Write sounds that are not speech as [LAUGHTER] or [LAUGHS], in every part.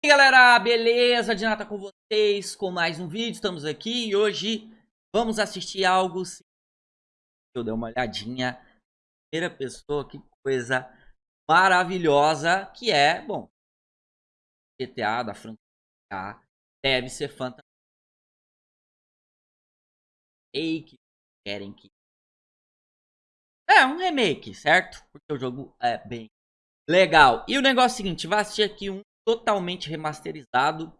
E aí galera, beleza? Dinata com vocês com mais um vídeo, estamos aqui e hoje vamos assistir algo eu dar uma olhadinha. Primeira pessoa, que coisa maravilhosa que é, bom GTA da franquia. Deve ser fantástico Remake, querem que É, um remake, certo? Porque o jogo é bem legal. E o negócio é o seguinte, vai assistir aqui um totalmente remasterizado.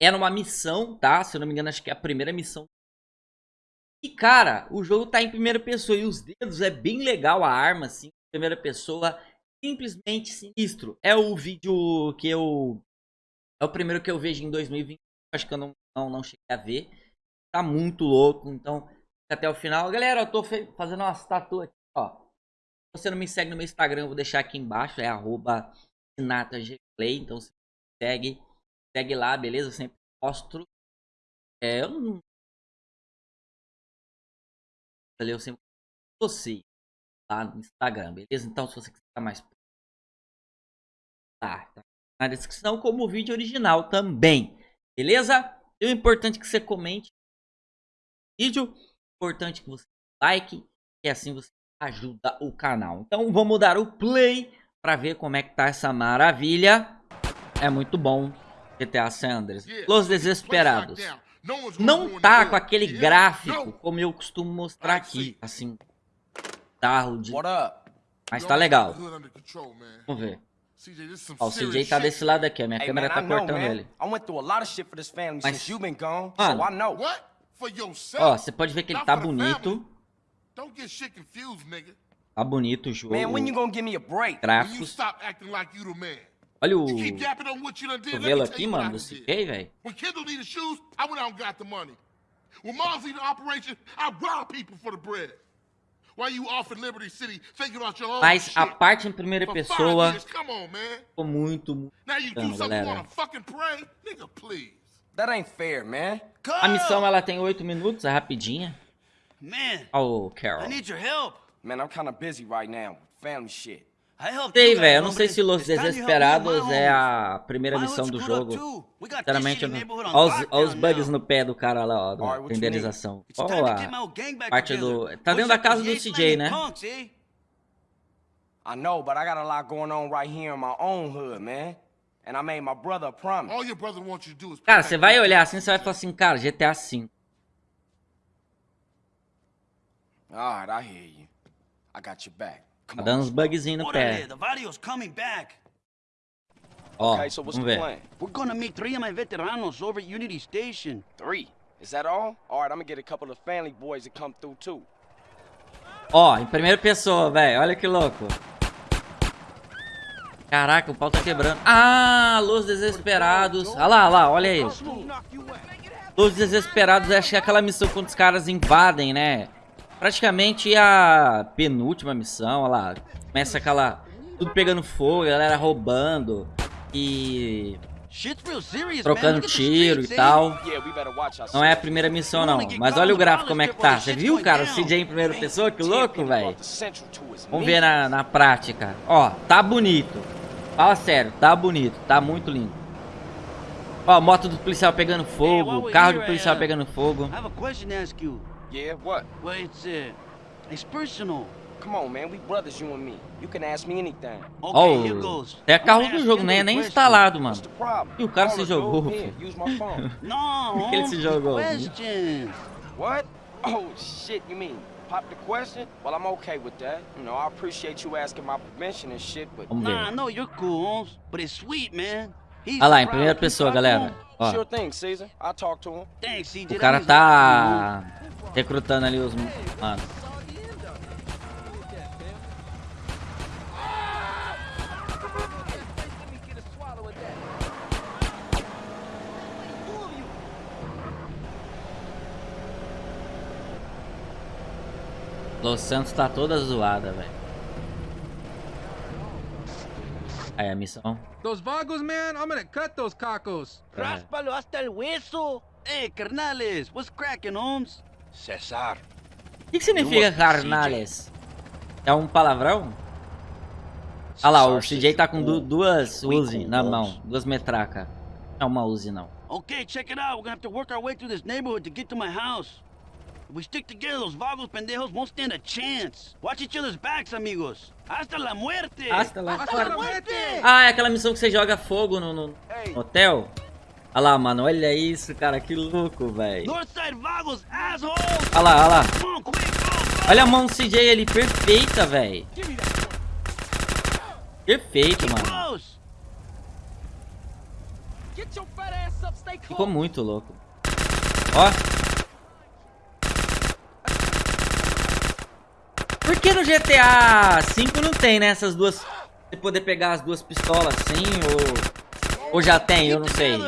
É numa missão, tá? Se eu não me engano, acho que é a primeira missão. E, cara, o jogo tá em primeira pessoa. E os dedos é bem legal a arma, assim. Primeira pessoa. Simplesmente sinistro. É o vídeo que eu... É o primeiro que eu vejo em 2020. Acho que eu não, não, não cheguei a ver. Tá muito louco. Então, até o final. Galera, eu tô fazendo uma tatu aqui, ó. Se você não me segue no meu Instagram, eu vou deixar aqui embaixo. É arroba Então, se Segue, segue lá, beleza? Eu sempre mostro. É, eu não. Eu sempre você lá no Instagram, beleza? Então, se você quiser mais. Tá, tá na descrição, como o vídeo original também, beleza? E o importante é que você comente o vídeo, importante que você like, que assim você ajuda o canal. Então, vamos dar o play para ver como é que tá essa maravilha é muito bom GTA San Andreas. Los Desesperados. Não tá com aquele gráfico como eu costumo mostrar aqui, assim. Tarro de... Mas tá legal. Vamos ver. Ó, o CJ tá desse lado aqui, a minha câmera tá cortando ele. Mas, mano, ó, você pode ver que ele tá bonito. Tá bonito o jogo. Gráficos. Olha o cotovelo aqui, mano, do CK, velho. Mas a parte em primeira pessoa ficou muito, muito galera. A missão ela tem 8 minutos, é rapidinha. Oh, Carol. Man, I'm kind of busy right now. Family shit. Sei, velho. Eu não sei se Los Desesperados é a primeira missão do jogo. Sinceramente, eu não... Olha os, olha os bugs no pé do cara lá, ó. Da renderização. Olha lá. Parte do... Tá dentro da casa do CJ, né? I know, but I got a lot going on right here in my own hood, man. And I made my brother a promise. All your brother wants you to do is Cara, você vai olhar assim, você vai falar assim, cara, GTA V. Alright, I hear you. I got your back. Tá dando uns bugzinhos no pé. Ó, okay, so vamos ver. We're gonna meet three of my veteranos over at Unity Station. Three? Is that all? Alright, I'm gonna get a couple of family boys to come through too. Ó, em primeira pessoa, velho. Olha que louco. Caraca, o pau tá quebrando. Ah, Los Desesperados. Olha lá, olha lá, olha aí. Los Desesperados, acho que é aquela missão quando os caras invadem, né? Praticamente a penúltima missão, olha lá. Começa aquela... Tudo pegando fogo, a galera roubando. E... Trocando tiro e tal. Não é a primeira missão, não. Mas olha o gráfico como é que tá. Você viu, cara? O CJ em primeira pessoa? Que louco, velho. Vamos ver na, na prática. Ó, tá bonito. Fala sério, tá bonito. Tá muito lindo. Ó, moto do policial pegando fogo. Carro do policial pegando fogo. Yeah, what? Well, it's, uh, it's personal. Come on, man. We brothers, you and me. You can ask me anything. Oh, é carro do jogo, né? Nem instalado, mano. E o cara se jogou. Não, [LAUGHS] [LAUGHS] ele se jogou. What? Oh, shit, you mean? Pop the question? Well, I'm okay with that. You know, I appreciate you asking my permission and shit, but... Nah, no, you're cool, but it's sweet, man. Olha lá, em primeira pessoa, galera. Ó. O cara tá recrutando ali os... Mano. Los Santos tá toda zoada, velho. Aí a missão. Those vagos, man, I'm gonna cut those cacos. Ráspalo hasta el hueso. Hey, carnales, what's cracking, Holmes? Cesar. O que, que significa carnales? É um palavrão? Olha lá, o CJ tá com du duas Uzi na mão, duas metracas. É uma Uzi, não. Okay, check it out. We're gonna have to work our way through this neighborhood to get to my house. If we stick together, those vagos pendejos won't stand a chance. Watch each other's backs, amigos. Hasta la muerte! Hasta la- Hasta la muerte! Ah, é aquela missão que você joga fogo no, no hotel? Olha lá, mano. Olha isso, cara. Que louco, velho. Olha lá, olha lá. Olha a mão do CJ ali. Perfeita, velho. Perfeito, mano. Ficou muito louco. Ó. Por que no GTA V não tem, né? Essas duas... Você poder pegar as duas pistolas assim, ou... Ou já tem, eu não sei.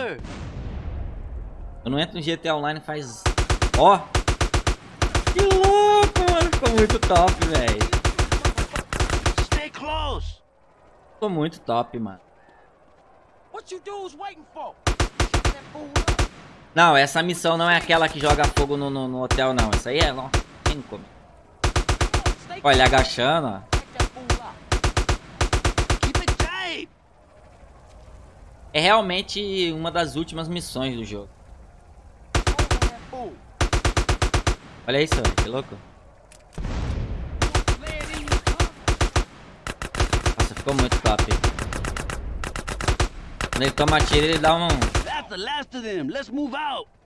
Eu não entro no GTA Online faz... Ó. Que louco, mano. Ficou muito top, velho. Stay close! Ficou muito top, mano. What you dudes waiting for? Não, essa missão não é aquela que joga fogo no, no, no hotel, não. Essa aí é... Não, como. Stay Olha, agachando, ó. É realmente uma das últimas missões do jogo. Olha isso. Que louco. Nossa, ficou muito top. Quando ele toma tiro, ele dá um...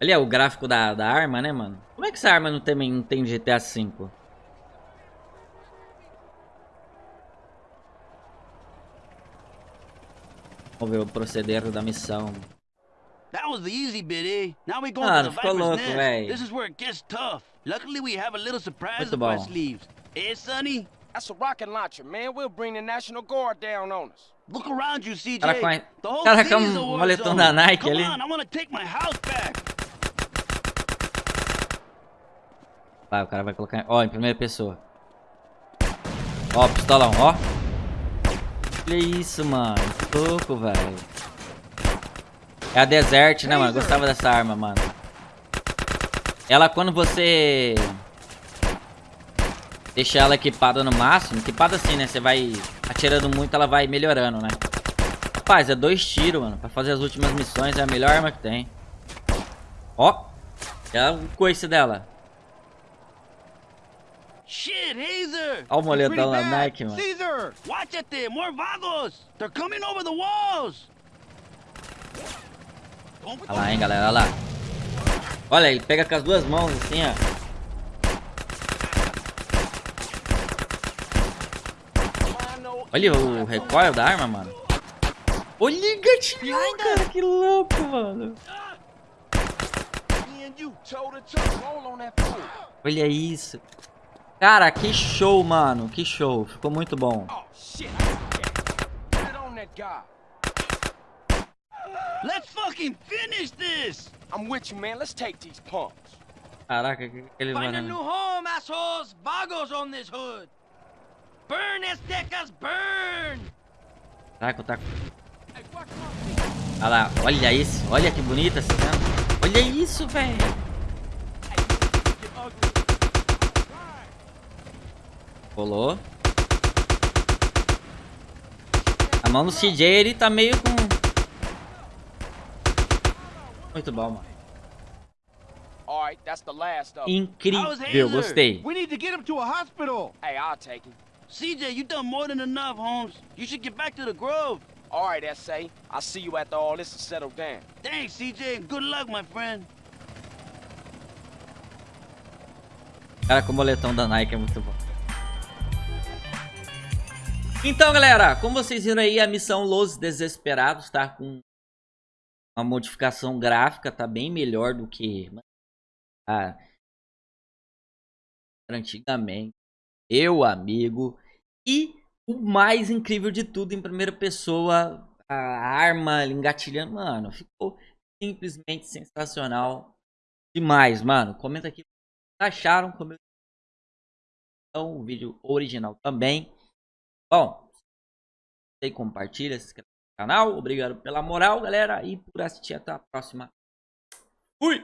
Ali é o gráfico da, da arma, né, mano? Como é que essa arma não tem, não tem GTA V? Vamos ver o proceder da missão. That was the easy bit, eh? Now we going Mano, to the ficou Viper's louco, Nest. véi. This is where it gets tough. Luckily, we have a little surprise Muito up our sleeves. Eh, Sonny? That's a rocket launcher, man. We'll bring the National Guard down on us. Look around you, CJ. Cara com a- The whole cara city com is a um moletom da Nike Come ali. on, I want to take my house back. Vai, o cara vai colocar... Ó, em primeira pessoa. Ó, pistolão, ó. Olha isso, mano. Que louco, velho. É a Desert, né, mano? Gostava dessa arma, mano. Ela, quando você... Deixa ela equipada no máximo. Equipada assim, né? Você vai atirando muito, ela vai melhorando, né? Rapaz, é dois tiros, mano. Pra fazer as últimas missões é a melhor arma que tem. Ó. É o coice dela. Shit, Hazer! Olha o moletão da. Nike, mano. Caesar! Watch it more vagos! They're coming over the walls! Olha lá, hein, galera, olha lá. Olha, ele pega com as duas mãos assim, ó. Olha o recoil da arma, mano. Olha o gatilhão, cara, que louco, mano. Olha isso. Cara, que show, mano, que show. Ficou muito bom. Oh. Let's fucking finish this! I'm with you, man. Let's take these punks. Caraca, que, que eles Find a mano. new home, assholes! Vagos on this hood! Burn, Aztecas, burn! Tá... Hey, watch my feet. Olha lá, olha isso. Olha que bonita essa cena. Olha isso, velho. Rolou. A mão do CJ, ele tá meio com... Muito bom, mano. All right, that's the last of 'em. How's Incrível, gostei. We need to get him to a hospital. Hey, I'll take him. CJ, you done more than enough, Holmes. You should get back to the Grove. All right, S.A. I'll see you after all this is settled down. Thanks, CJ, and good luck, my friend. Cara com o moletom da Nike é muito bom. Então, galera, como vocês viram aí, a missão Los Desesperados tá com uma modificação gráfica, tá bem melhor do que a antigamente. Eu, amigo. E o mais incrível de tudo, em primeira pessoa, a arma engatilhando. Mano, ficou simplesmente sensacional. Demais, mano. Comenta aqui acharam. Como então, o vídeo original também. Bom, e compartilha, se inscreve canal. Obrigado pela moral, galera. E por assistir. Até a próxima.